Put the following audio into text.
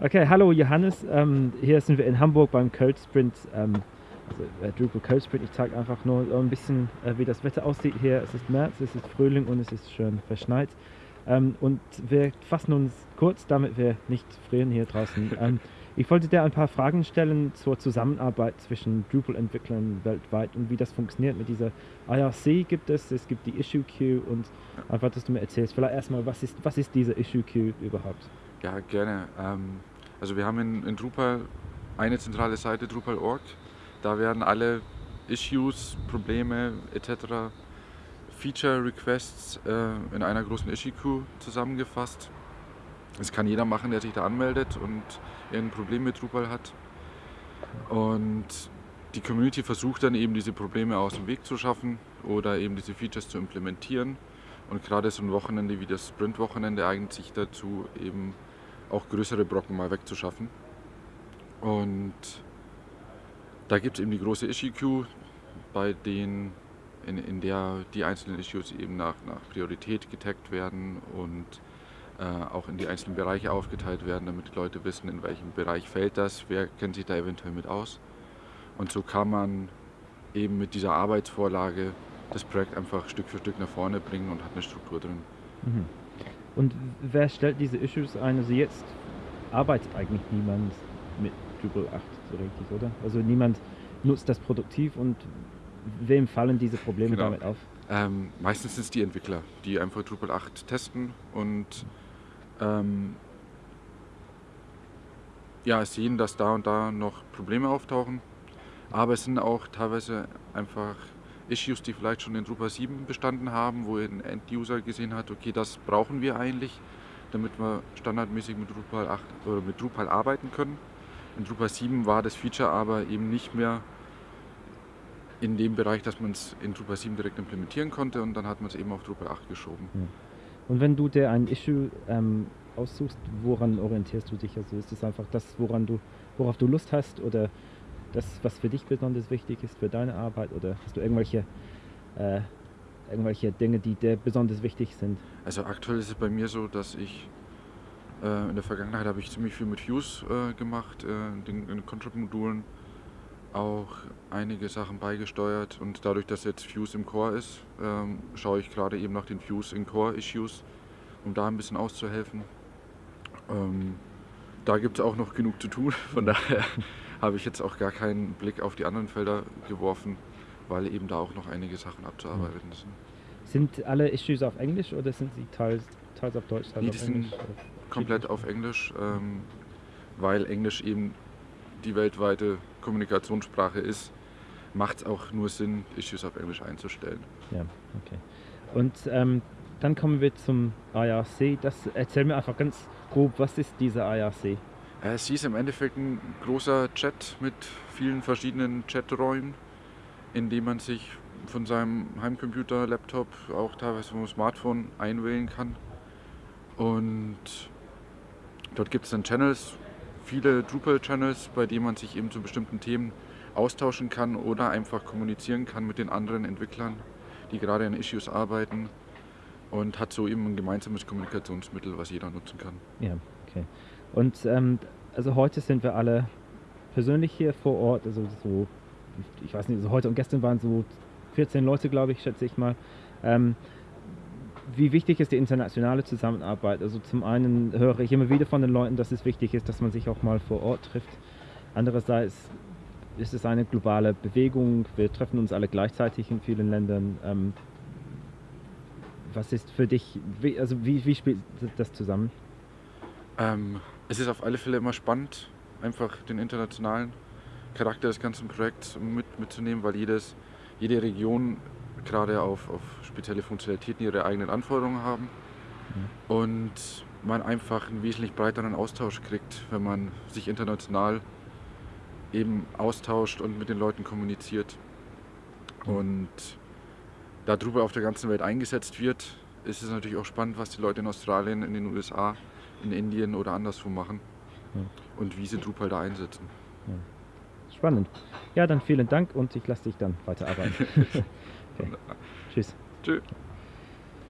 Okay, hallo Johannes. Ähm, hier sind wir in Hamburg beim Cold Sprint, ähm, also äh, Drupal Cold Sprint. Ich zeige einfach nur ein bisschen, äh, wie das Wetter aussieht hier. Es ist März, es ist Frühling und es ist schön verschneit. Ähm, und wir fassen uns kurz, damit wir nicht frieren hier draußen. Ich wollte dir ein paar Fragen stellen zur Zusammenarbeit zwischen Drupal-Entwicklern weltweit und wie das funktioniert. Mit dieser IRC gibt es, es gibt die Issue Queue und einfach, dass du mir erzählst, vielleicht erstmal, was ist, was ist diese Issue Queue überhaupt? Ja, gerne. Ähm, also wir haben in, in Drupal eine zentrale Seite, Drupal.org. Da werden alle Issues, Probleme etc., Feature Requests äh, in einer großen Issue Queue zusammengefasst. Das kann jeder machen, der sich da anmeldet und ein Problem mit Drupal hat. Und die Community versucht dann eben diese Probleme aus dem Weg zu schaffen oder eben diese Features zu implementieren. Und gerade so ein Wochenende wie das Sprint-Wochenende eignet sich dazu, eben auch größere Brocken mal wegzuschaffen. Und da gibt es eben die große Issue Queue, bei denen in, in der die einzelnen Issues eben nach, nach Priorität getaggt werden und auch in die einzelnen Bereiche aufgeteilt werden, damit die Leute wissen, in welchem Bereich fällt das, wer kennt sich da eventuell mit aus. Und so kann man eben mit dieser Arbeitsvorlage das Projekt einfach Stück für Stück nach vorne bringen und hat eine Struktur drin. Mhm. Und wer stellt diese Issues ein? Also jetzt arbeitet eigentlich niemand mit Drupal 8 so richtig, oder? Also niemand nutzt das produktiv und wem fallen diese Probleme genau. damit auf? Ähm, meistens sind es die Entwickler, die einfach Drupal 8 testen und ähm, ja, sehen, dass da und da noch Probleme auftauchen. Aber es sind auch teilweise einfach Issues, die vielleicht schon in Drupal 7 bestanden haben, wo ein End-User gesehen hat, okay, das brauchen wir eigentlich, damit wir standardmäßig mit Drupal 8 oder mit Drupal arbeiten können. In Drupal 7 war das Feature aber eben nicht mehr in dem Bereich, dass man es in Drupal 7 direkt implementieren konnte und dann hat man es eben auf Drupal 8 geschoben. Und wenn du dir ein Issue ähm, aussuchst, woran orientierst du dich? Also ist es einfach das, woran du, worauf du Lust hast oder das, was für dich besonders wichtig ist für deine Arbeit oder hast du irgendwelche, äh, irgendwelche Dinge, die dir besonders wichtig sind? Also aktuell ist es bei mir so, dass ich äh, in der Vergangenheit habe ich ziemlich viel mit Views äh, gemacht, äh, den, den Contrib-Modulen auch einige Sachen beigesteuert und dadurch, dass jetzt Views im Core ist, ähm, schaue ich gerade eben nach den Views in Core-Issues, um da ein bisschen auszuhelfen. Ähm, da gibt es auch noch genug zu tun, von daher habe ich jetzt auch gar keinen Blick auf die anderen Felder geworfen, weil eben da auch noch einige Sachen abzuarbeiten sind. Sind alle Issues auf Englisch oder sind sie teils, teils auf Deutsch? Teils nee, die auf sind komplett auf Englisch, ähm, weil Englisch eben die weltweite Kommunikationssprache ist, macht es auch nur Sinn, Issues auf Englisch einzustellen. Ja, okay. Und ähm, dann kommen wir zum IRC. Das, erzähl mir einfach ganz grob, was ist dieser IRC? Äh, sie ist im Endeffekt ein großer Chat mit vielen verschiedenen Chaträumen, in dem man sich von seinem Heimcomputer, Laptop, auch teilweise vom Smartphone einwählen kann. Und dort gibt es dann Channels, viele Drupal-Channels, bei denen man sich eben zu bestimmten Themen austauschen kann oder einfach kommunizieren kann mit den anderen Entwicklern, die gerade an Issues arbeiten und hat so eben ein gemeinsames Kommunikationsmittel, was jeder nutzen kann. Ja, okay. Und ähm, also heute sind wir alle persönlich hier vor Ort, also so, ich weiß nicht, also heute und gestern waren so 14 Leute, glaube ich, schätze ich mal. Ähm, wie wichtig ist die internationale Zusammenarbeit? Also zum einen höre ich immer wieder von den Leuten, dass es wichtig ist, dass man sich auch mal vor Ort trifft. Andererseits ist es eine globale Bewegung. Wir treffen uns alle gleichzeitig in vielen Ländern. Ähm, was ist für dich, also wie, wie spielt das zusammen? Ähm, es ist auf alle Fälle immer spannend, einfach den internationalen Charakter des ganzen Projekts mit, mitzunehmen, weil jedes, jede Region gerade auf, auf spezielle Funktionalitäten ihre eigenen Anforderungen haben mhm. und man einfach einen wesentlich breiteren Austausch kriegt, wenn man sich international eben austauscht und mit den Leuten kommuniziert. Mhm. Und da Drupal auf der ganzen Welt eingesetzt wird, ist es natürlich auch spannend, was die Leute in Australien, in den USA in Indien oder anderswo machen ja. und wie sie Drupal da einsetzen. Spannend. Ja, dann vielen Dank und ich lasse dich dann weiterarbeiten. okay. Tschüss. Tschüss.